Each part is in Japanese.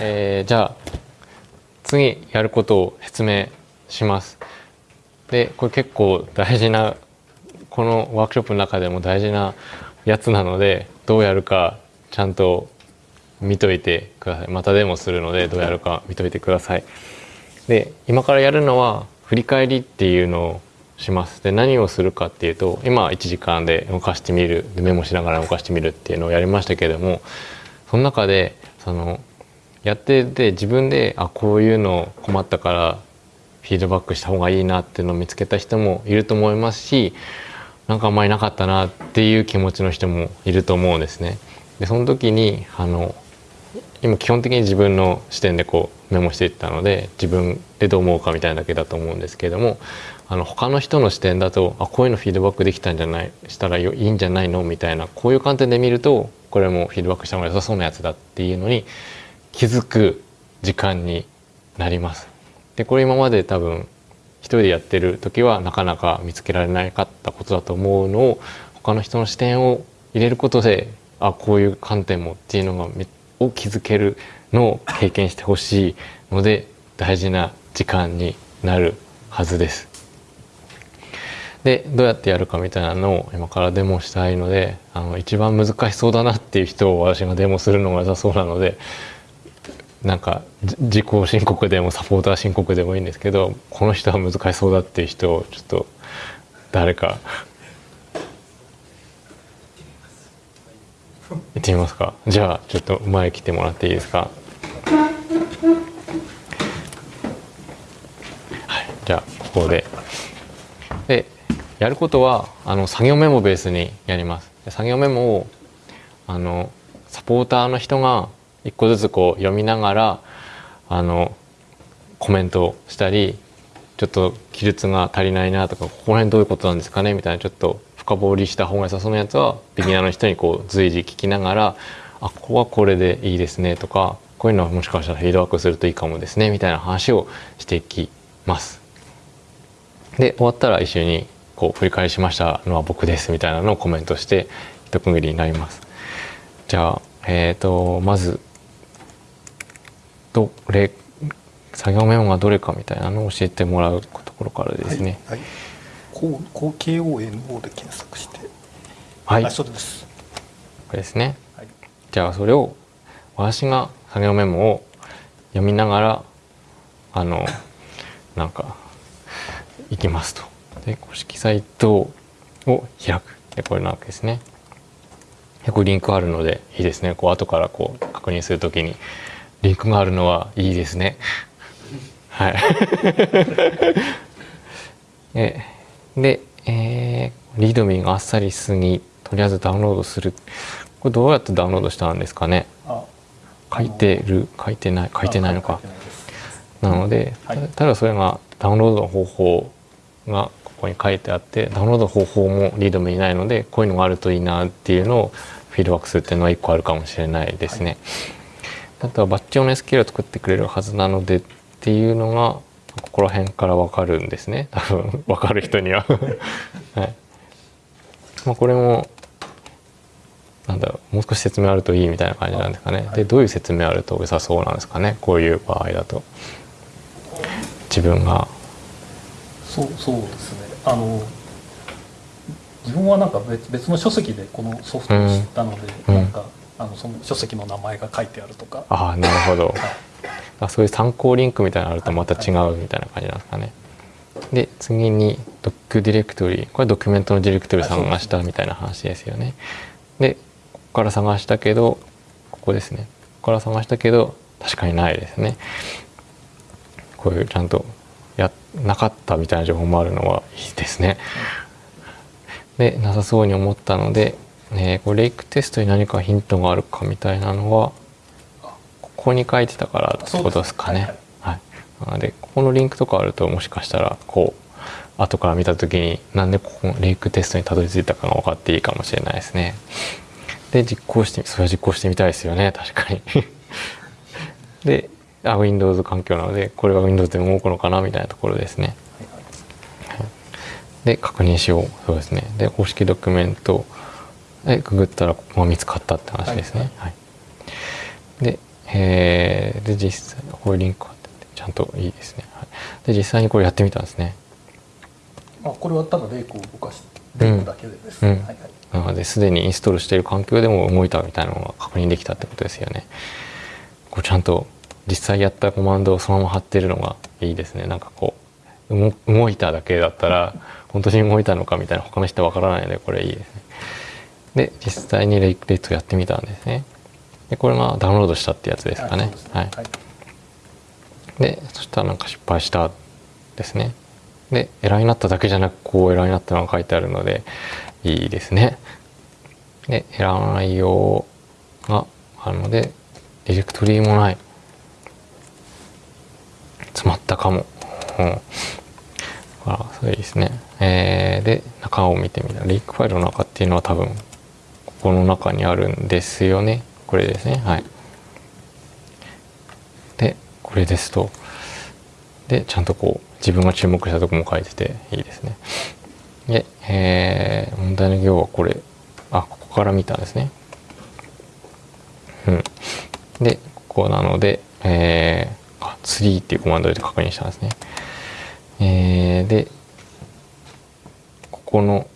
えー、じゃあ次やることを説明します。でこれ結構大事なこのワークショップの中でも大事なやつなのでどうやるかちゃんと見といてください。またデモするのでどうやるか見といてください。で今からやるのは振り返りっていうのをします。で何をするかっていうと今1時間で動かしてみる。でメモしながら動かしてみるっていうのをやりましたけれどもその中でそのやってて自分であこういうの困ったからフィードバックした方がいいなっていうのを見つけた人もいると思いますしなんかあんまりなかったなっていう気持ちの人もいると思うんですね。でその時にあの今基本的に自分の視点でこうメモしていったので自分でどう思うかみたいなだけだと思うんですけれどもあの他の人の視点だとあこういうのフィードバックできたんじゃないしたらいいんじゃないの？みたいなこういう観点で見るとこれもフィードバックした方が良さそうなやつだっていうのに気づく時間になります。でこれ今まで多分一人でやってる時はなかなか見つけられなかったことだと思うのを他の人の視点を入れることであこういう観点もっていうのがを気づけるのを経験してほしいので大事な時間になるはずです。でどうやってやるかみたいなのを今からデモしたいのであの一番難しそうだなっていう人を私がデモするのが良さそうなのでなんか自己申告でもサポーター申告でもいいんですけどこの人は難しそうだっていう人をちょっと誰か行ってみますか。じゃあちょっと前来てもらっていいですか。はいじゃあここで。でやることはあの作業メモベースにやります。作業メモをあのサポーターの人が一個ずつこう読みながらあのコメントをしたりちょっと記述が足りないなとかここら辺どういうことなんですかねみたいなちょっと深掘りした方が良さそうなやつはビギナーの人にこう随時聞きながらあここはこれでいいですねとかこういうのはもしかしたらフィードバックするといいかもですねみたいな話をしていきます。で終わったら一緒にこう振り返りしましたのは僕ですみたいなのをコメントして一区切りになります。じゃあえっ、ー、とまずどれ作業メモがどれかみたいなのを教えてもらうところからですね。はい、はい。こう KONO で検索して。はい。あそうです。これですね、はい、じゃあそれを私が作業メモを読みながらあのなんか行きますと。で公式サイトを開く。でこれなわけですね。でこれリンクあるのでいいですね。こう後からこう確認するときにリンクがあるのはいいですね。はい。えで、えー、リードミーがあっさりすぎとりあえずダウンロードする。これどうやってダウンロードしたんですかね。書いてる？書いてない？書いてないのか。なので、はい、ただそれがダウンロードの方法がここに書いてあってダウンロードの方法もリードミーにないのでこういうのがあるといいなっていうのをフィードバックするっていうのは1個あるかもしれないですね。はい、あとはバッチ用の SQL を作ってくれるはずなのでっていうのがここら辺から分かるんですね。多分分かる人には。はい。まあ、これもなんだろうもう少し説明あるといいみたいな感じなんですかね、はい、でどういう説明あると良さそうなんですかね。こういう場合だと。自分が。そうそうですね。あの自分はなんか別別の書籍でこのソフトを知ったので、うん、なんかあのその書籍の名前が書いてあるとかああなるほど、はいあそういう参考リンクみたいなのあるとまた違うみたいな感じなんですかね。で次にドックディレクトリこれドキュメントのディレクトリ探したみたいな話ですよね。でここから探したけどここですねここから探したけど確かにないですね。こういうちゃんとやなかったみたいな情報もあるのはいいですね。でなさそうに思ったので、えー、これレイクテストに何かヒントがあるかみたいなのはここに書いてたからってことですかね。はい、なのでここのリンクとかあるともしかしたらこう後から見た時になんでここレイクテストにたどり着いたかが分かっていいかもしれないですね。で実行してそれは実行してみたいですよね。確かに。であ Windows 環境なのでこれが Windows でも動くのかなみたいなところですね。で確認しよう。そうですね。で公式ドキュメントでググったらここが見つかったって話ですね。はい、はい、でえー、で実際こういうリンクがあってちゃんといいですね、はい、で実際にこれやってみたんですね。あこれはただレイクを動かしてレイクだけでです、うん。はいはい。なのですでにインストールしている環境でも動いたみたいなのが確認できたってことですよね。こうちゃんと実際やったコマンドをそのまま貼ってるのがいいですね。なんかこう動動いただけだったら本当に動いたのかみたいな他の人わからないのでこれいいですねで実際にレイクレットやってみたんですね。でこれがダウンロードしたってやつですかね。はい。でそしたらなんか失敗したですね。でエラーになっただけじゃなくこうエラーになったのが書いてあるのでいいですね。でエラーの内容があるのでディレクトリもない。詰まったかも、うん、あそうですね。えー、で中を見てみた。らレイクファイルの中っていうのは多分ここの中にあるんですよね。これですね。はい。でこれですと。でちゃんとこう自分が注目したとこも書いてていいですね。で、えー、問題の行はこれ。あここから見たんですね。うん。でここなのでえー、あツリーっていうコマンドで確認したんですね。えー、でここの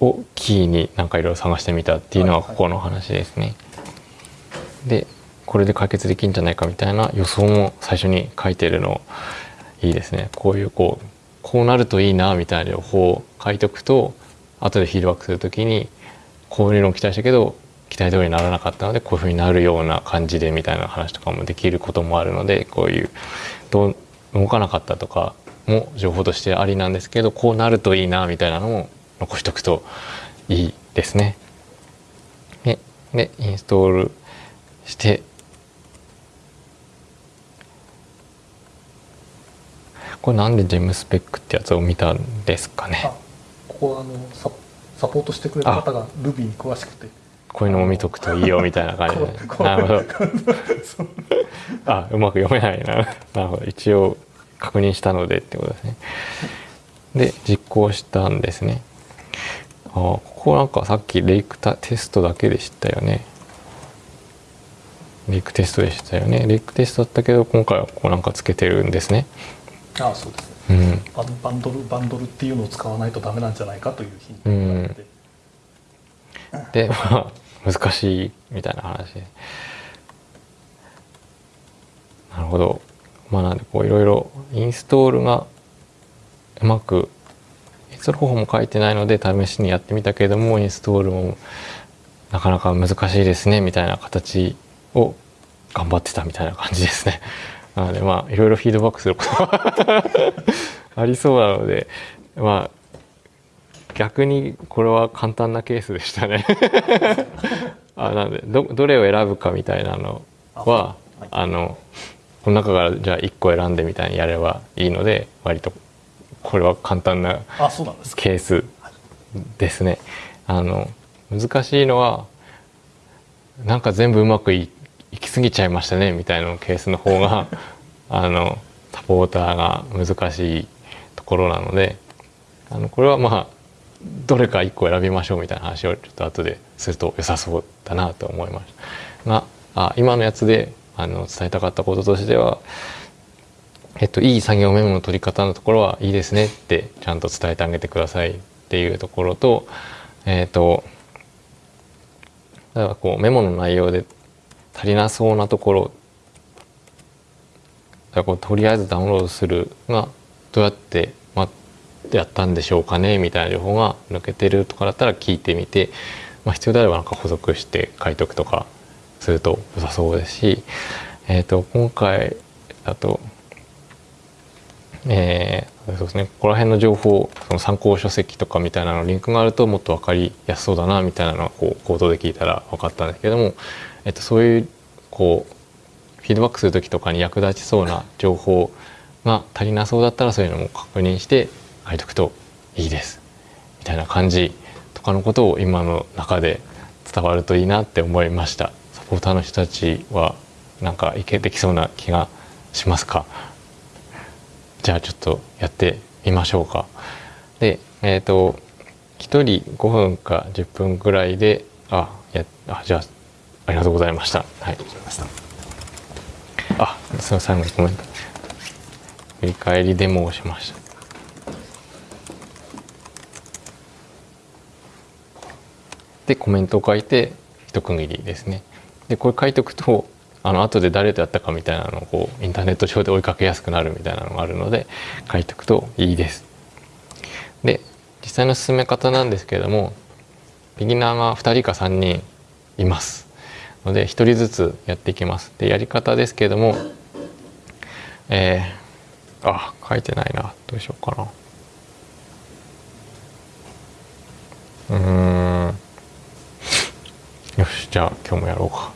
をキーになんかいろいろ探してみたっていうのはここの話ですね、でこれで解決できるんじゃないかみたいな予想も最初に書いてるのいいですね。こういうこうこうなるといいなみたいな情報を書いておくと後でフィードバックするときにこういうのを期待したけど期待通りにならなかったのでこういうふうになるような感じでみたいな話とかもできることもあるのでこういうどう動かなかったとかも情報としてありなんですけどこうなるといいなみたいなのも残しとくといいですね。ででインストールして。これなんでジェムスペックってやつを見たんですかね？あここはあのササポートしてくれた方が Ruby に詳しくて。こういうのも見とくといいよみたいな感じで。なるほど。あうまく読めないな。なるほど。一応確認したのでってことですね。で実行したんですねあここなんかさっきレイクタテストだけでしたよね。レイクテストでしたよね。レイクテストだったけど今回はここなんかつけてるんですね。あそうですね。うん。バンドルバンドルっていうのを使わないとダメなんじゃないかというヒントがあって、でまあ難しいみたいな話で。なるほど。まあなんでこういろいろインストールがうまくインストール方法も書いてないので試しにやってみたけれどもインストールもなかなか難しいですねみたいな形を頑張ってたみたいな感じですね。なのでまあいろいろフィードバックすることは ありそうなのでまあ逆にこれは簡単なケースでしたね あなのでどどれを選ぶかみたいなのはあのこの中からじゃあ1個選んでみたいにやればいいので割とこれは簡単なケースですね。あの難しいのはなんか全部うまくいいき過ぎちゃいましたねみたいなケースの方が あのサポーターが難しいところなのであのこれはまあどれか1個選びましょうみたいな話をちょっと後ですると良さそうだなと思いましたがあ今のやつであの伝えたかったこととしてはえっと、いい作業メモの取り方のところはいいですねってちゃんと伝えてあげてくださいっていうところと、えっと、だからこうメモの内容で足りなそうなところだこうとりあえずダウンロードするがどうやって、ま、やったんでしょうかねみたいな情報が抜けてるとかだったら聞いてみて、まあ、必要であればなんか補足して書いとくとかすると良さそうです。し、えっと今回だとえーそうですね。ここら辺の情報その参考書籍とかみたいなのリンクがあるともっと分かりやすそうだなみたいなのはこう口頭で聞いたら分かったんですけども、えっと、そういうこうフィードバックする時とかに役立ちそうな情報が足りなそうだったらそういうのも確認して書いとくといいですみたいな感じとかのことを今の中で伝わるといいなって思いました。サポーターの人たちはなんかいけてきそうな気がしますか？じゃあちょっとやってみましょうか。で、えっ、と1人5分か10分ぐらいであやあじゃあありがとうございました。はいありがとうございましたあその最後にコメント振り返りデモをしましたでコメントを書いて一区切りですねでこれ書いておくとあの後で誰とやったかみたいなのをこうインターネット上で追いかけやすくなるみたいなのがあるので書いておくといいです。で実際の進め方なんですけれどもビギナーが2人か3人います。ので1人ずつやっていきます。でやり方ですけれどもえー、あ書いてないな。どうしようかな。うん。よしじゃあ今日もやろうか。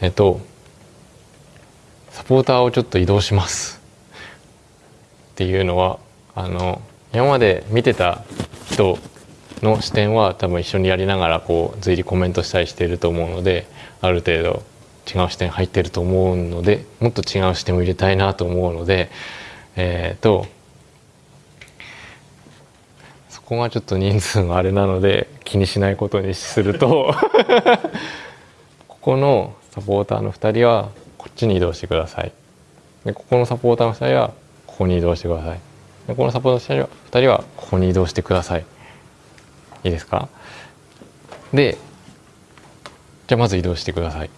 えっとサポーターをちょっと移動します。っていうのはあの今まで見てた人の視点は多分一緒にやりながらこう随時コメントしたりしていると思うのである程度違う視点入ってると思うのでもっと違う視点を入れたいなと思うのでえっ、とそこがちょっと人数があれなので気にしないことにするとここのサポーターの2人はこっちに移動してください。でここのサポーターの2人はここに移動してください。でこのサポーターの2人はここに移動してください。いいですか？でじゃあまず移動してください。